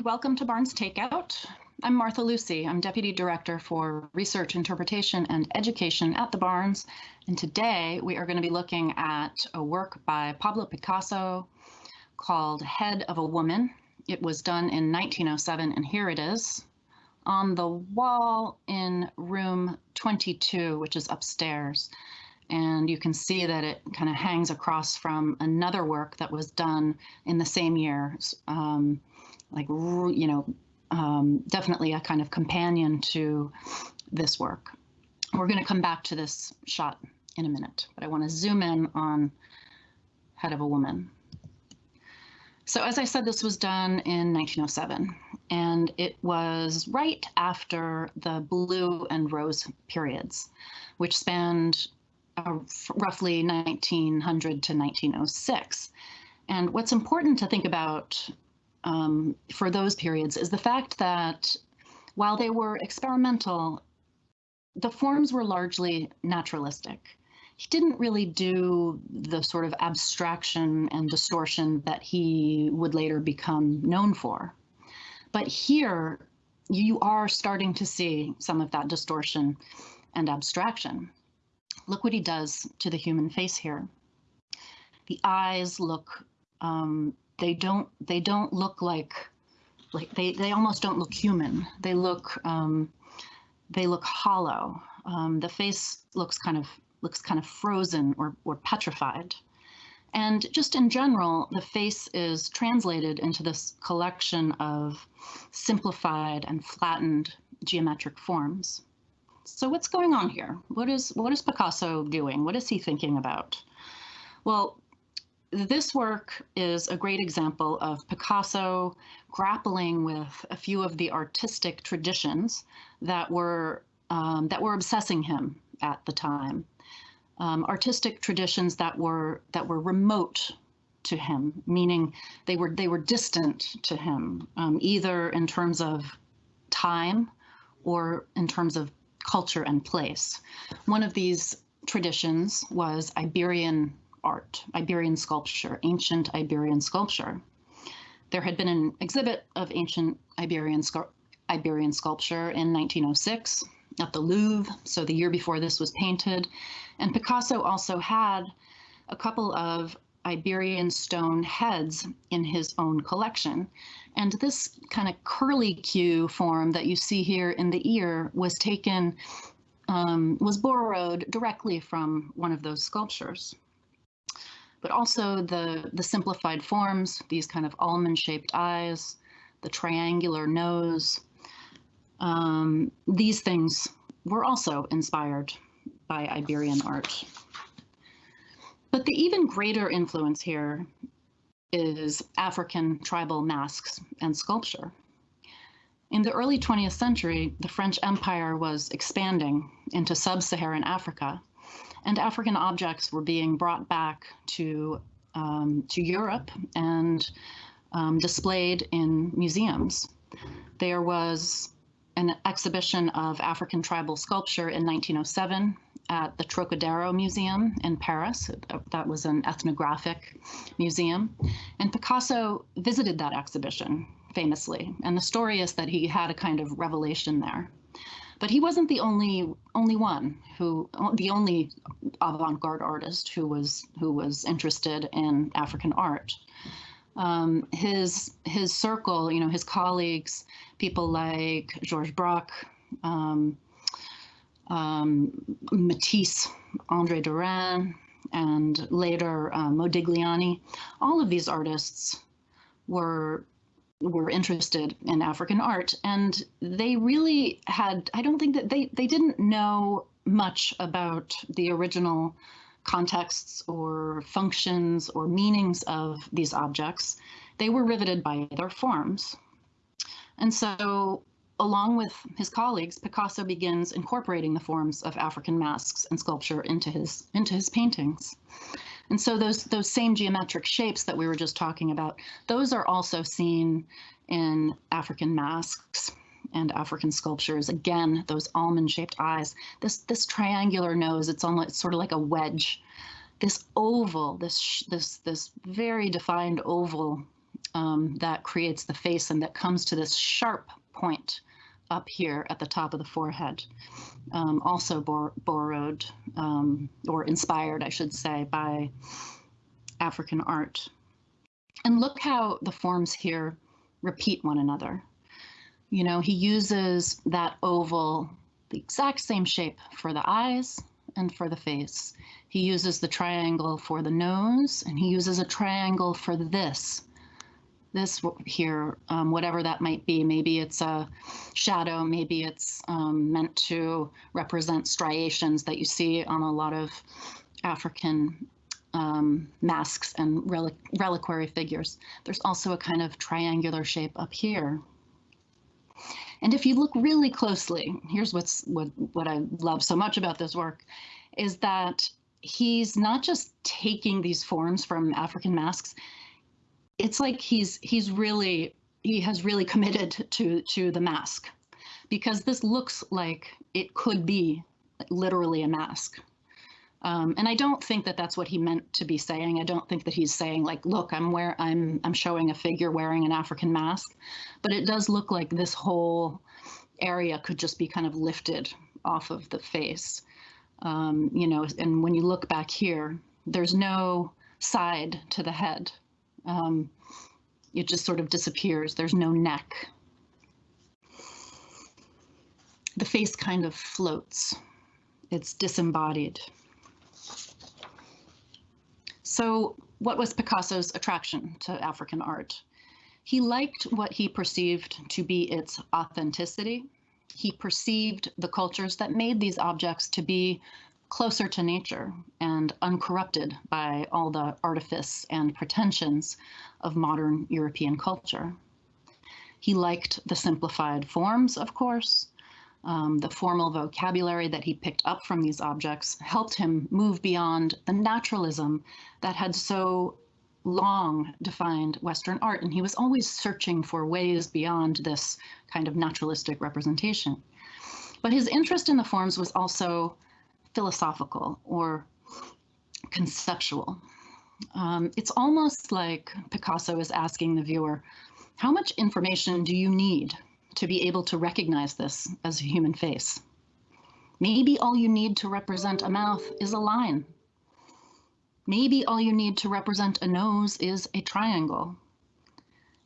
and welcome to Barnes Takeout. I'm Martha Lucy. I'm Deputy Director for Research, Interpretation, and Education at the Barnes. And today we are going to be looking at a work by Pablo Picasso called Head of a Woman. It was done in 1907, and here it is on the wall in room 22, which is upstairs. And you can see that it kind of hangs across from another work that was done in the same year. Um, like, you know, um, definitely a kind of companion to this work. We're going to come back to this shot in a minute, but I want to zoom in on Head of a Woman. So as I said, this was done in 1907, and it was right after the blue and rose periods, which spanned uh, roughly 1900 to 1906. And what's important to think about um, for those periods is the fact that while they were experimental, the forms were largely naturalistic. He didn't really do the sort of abstraction and distortion that he would later become known for. But here, you are starting to see some of that distortion and abstraction. Look what he does to the human face here. The eyes look um, they don't they don't look like like they they almost don't look human. They look um, they look hollow. Um, the face looks kind of looks kind of frozen or or petrified. And just in general, the face is translated into this collection of simplified and flattened geometric forms. So what's going on here? What is what is Picasso doing? What is he thinking about? Well, this work is a great example of Picasso grappling with a few of the artistic traditions that were um, that were obsessing him at the time. Um, artistic traditions that were that were remote to him, meaning they were they were distant to him, um, either in terms of time or in terms of culture and place. One of these traditions was Iberian art, Iberian sculpture, ancient Iberian sculpture. There had been an exhibit of ancient Iberian, Iberian sculpture in 1906 at the Louvre, so the year before this was painted. And Picasso also had a couple of Iberian stone heads in his own collection. And this kind of curly Q form that you see here in the ear was taken, um, was borrowed directly from one of those sculptures but also the, the simplified forms, these kind of almond-shaped eyes, the triangular nose. Um, these things were also inspired by Iberian art. But the even greater influence here is African tribal masks and sculpture. In the early 20th century, the French Empire was expanding into sub-Saharan Africa, and African objects were being brought back to um, to Europe and um, displayed in museums. There was an exhibition of African tribal sculpture in 1907 at the Trocadero Museum in Paris. That was an ethnographic museum. And Picasso visited that exhibition famously. And the story is that he had a kind of revelation there. But he wasn't the only only one who the only avant-garde artist who was who was interested in African art. Um, his his circle, you know, his colleagues, people like Georges Braque, um, um, Matisse, Andre Derain, and later uh, Modigliani, all of these artists were were interested in African art. And they really had, I don't think that they, they didn't know much about the original contexts or functions or meanings of these objects. They were riveted by their forms. And so along with his colleagues, Picasso begins incorporating the forms of African masks and sculpture into his, into his paintings. And so those those same geometric shapes that we were just talking about, those are also seen in African masks and African sculptures. Again, those almond-shaped eyes, this this triangular nose, it's almost sort of like a wedge. This oval, this this this very defined oval um, that creates the face and that comes to this sharp point up here at the top of the forehead. Um, also bor borrowed um, or inspired, I should say, by African art. And look how the forms here repeat one another. You know, he uses that oval, the exact same shape for the eyes and for the face. He uses the triangle for the nose and he uses a triangle for this. This here, um, whatever that might be, maybe it's a shadow, maybe it's um, meant to represent striations that you see on a lot of African um, masks and relic reliquary figures. There's also a kind of triangular shape up here. And if you look really closely, here's what's what, what I love so much about this work, is that he's not just taking these forms from African masks. It's like he's he's really he has really committed to to the mask because this looks like it could be literally a mask. Um, and I don't think that that's what he meant to be saying. I don't think that he's saying like, look, I'm where I'm I'm showing a figure wearing an African mask, but it does look like this whole area could just be kind of lifted off of the face. Um, you know, and when you look back here, there's no side to the head. Um, it just sort of disappears. There's no neck. The face kind of floats. It's disembodied. So what was Picasso's attraction to African art? He liked what he perceived to be its authenticity. He perceived the cultures that made these objects to be closer to nature and uncorrupted by all the artifice and pretensions of modern European culture. He liked the simplified forms, of course, um, the formal vocabulary that he picked up from these objects helped him move beyond the naturalism that had so long defined Western art. And he was always searching for ways beyond this kind of naturalistic representation. But his interest in the forms was also philosophical or conceptual. Um, it's almost like Picasso is asking the viewer, how much information do you need to be able to recognize this as a human face. Maybe all you need to represent a mouth is a line. Maybe all you need to represent a nose is a triangle,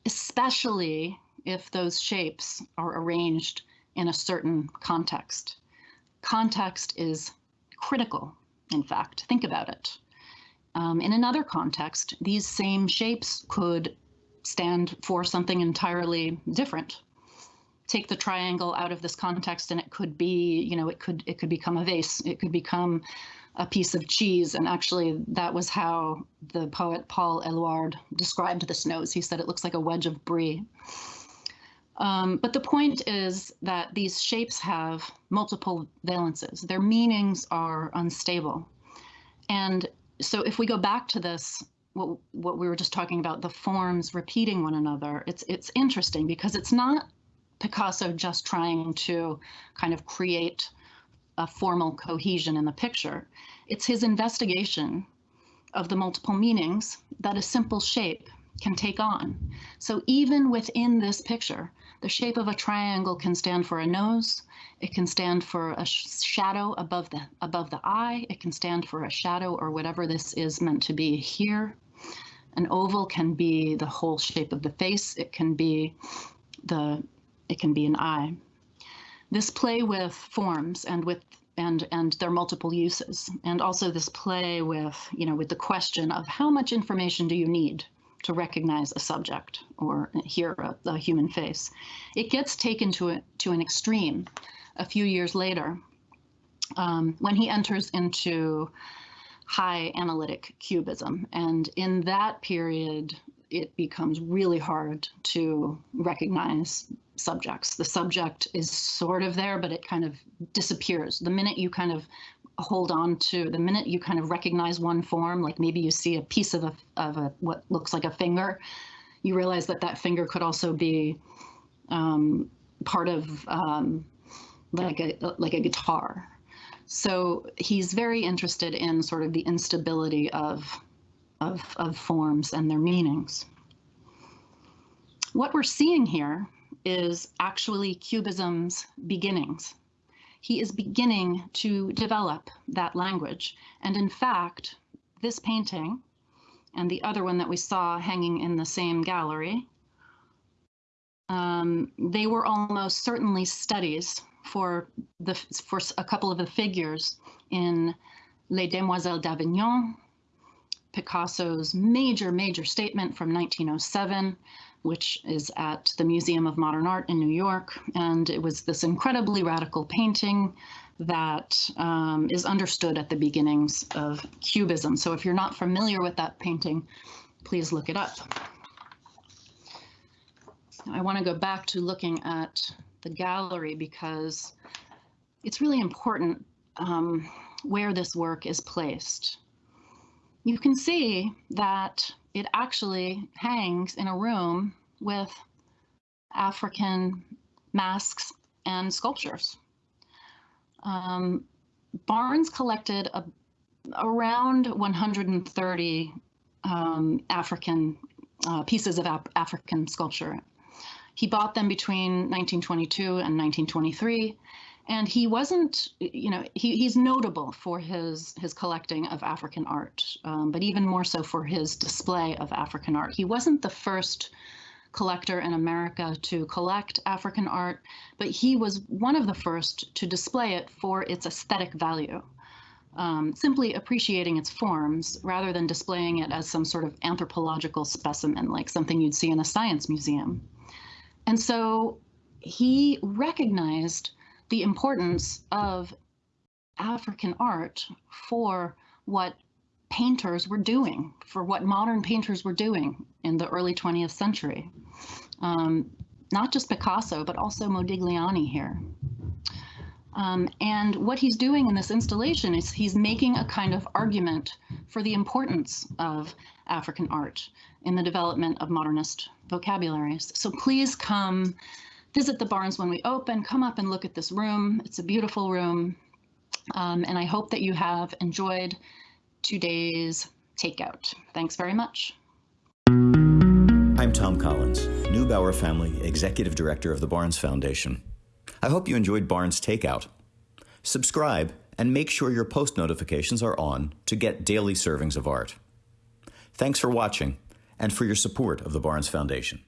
especially if those shapes are arranged in a certain context. Context is critical, in fact. Think about it. Um, in another context, these same shapes could stand for something entirely different. Take the triangle out of this context and it could be you know it could it could become a vase. It could become a piece of cheese. And actually that was how the poet Paul Éluard described this nose. He said it looks like a wedge of brie um, but the point is that these shapes have multiple valences their meanings are unstable and so if we go back to this what, what we were just talking about the forms repeating one another it's it's interesting because it's not Picasso just trying to kind of create a formal cohesion in the picture. It's his investigation of the multiple meanings that a simple shape can take on. So even within this picture, the shape of a triangle can stand for a nose, it can stand for a sh shadow above the above the eye, it can stand for a shadow or whatever this is meant to be here. An oval can be the whole shape of the face, it can be the it can be an eye. This play with forms and with and and their multiple uses, and also this play with you know with the question of how much information do you need to recognize a subject or hear a, a human face. It gets taken to a, to an extreme a few years later um, when he enters into high analytic cubism. And in that period, it becomes really hard to recognize subjects. The subject is sort of there, but it kind of disappears. The minute you kind of hold on to, the minute you kind of recognize one form, like maybe you see a piece of a, of a what looks like a finger, you realize that that finger could also be um, part of um, like a like a guitar. So he's very interested in sort of the instability of of, of forms and their meanings. What we're seeing here is actually Cubism's beginnings. He is beginning to develop that language. And in fact, this painting and the other one that we saw hanging in the same gallery, um, they were almost certainly studies for the for a couple of the figures in Les Demoiselles d'Avignon, Picasso's major, major statement from 1907, which is at the Museum of Modern Art in New York. And it was this incredibly radical painting that um, is understood at the beginnings of Cubism. So if you're not familiar with that painting, please look it up. I want to go back to looking at the gallery because it's really important um, where this work is placed. You can see that it actually hangs in a room with African masks and sculptures. Um, Barnes collected a, around 130 um, African uh, pieces of African sculpture. He bought them between 1922 and 1923, and he wasn't, you know, he, he's notable for his his collecting of African art, um, but even more so for his display of African art. He wasn't the first collector in America to collect African art, but he was one of the first to display it for its aesthetic value. Um, simply appreciating its forms rather than displaying it as some sort of anthropological specimen, like something you'd see in a science museum. And so he recognized the importance of African art for what painters were doing, for what modern painters were doing in the early 20th century. Um, not just Picasso, but also Modigliani here. Um, and what he's doing in this installation is he's making a kind of argument for the importance of African art in the development of modernist vocabularies. So please come visit the Barnes when we open, come up and look at this room. It's a beautiful room. Um, and I hope that you have enjoyed today's takeout. Thanks very much. I'm Thom Collins, Neubauer Family Executive Director of the Barnes Foundation. I hope you enjoyed Barnes Takeout. Subscribe and make sure your post notifications are on to get daily servings of art. Thanks for watching and for your support of the Barnes Foundation.